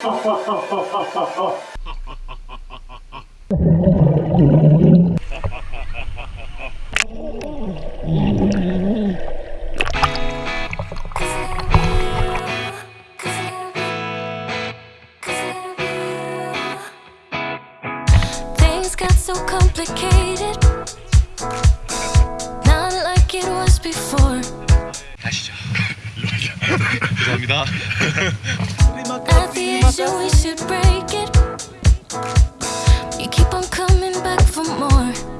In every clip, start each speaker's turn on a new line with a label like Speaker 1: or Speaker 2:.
Speaker 1: Things got so complicated. Not like it was before.
Speaker 2: 가시죠? 감사합니다.
Speaker 1: so we should break it. You keep on coming back for more.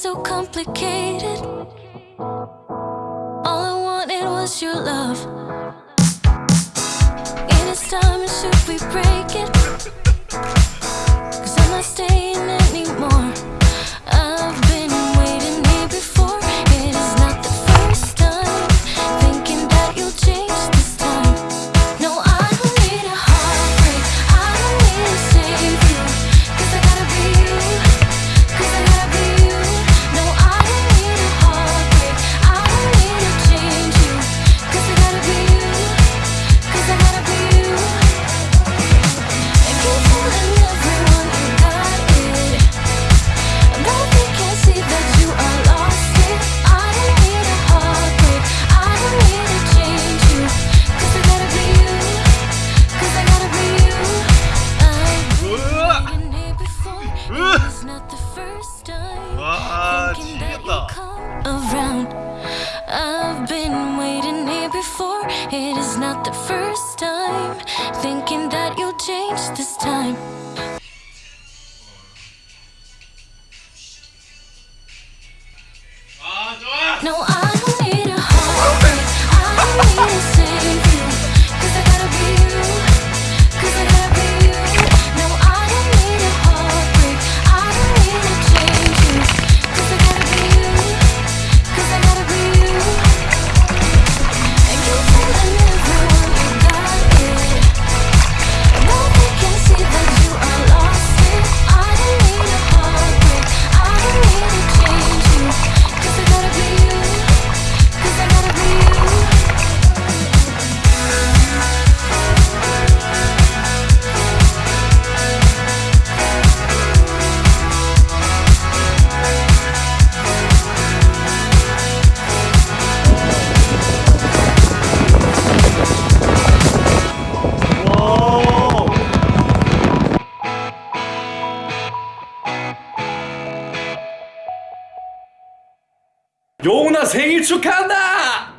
Speaker 1: so complicated. All I wanted was your love. In its time, should we break it? Cause I'm not staying. first time Thinking that you'll change this time. Ah, no, I
Speaker 3: 누나 생일 축하한다!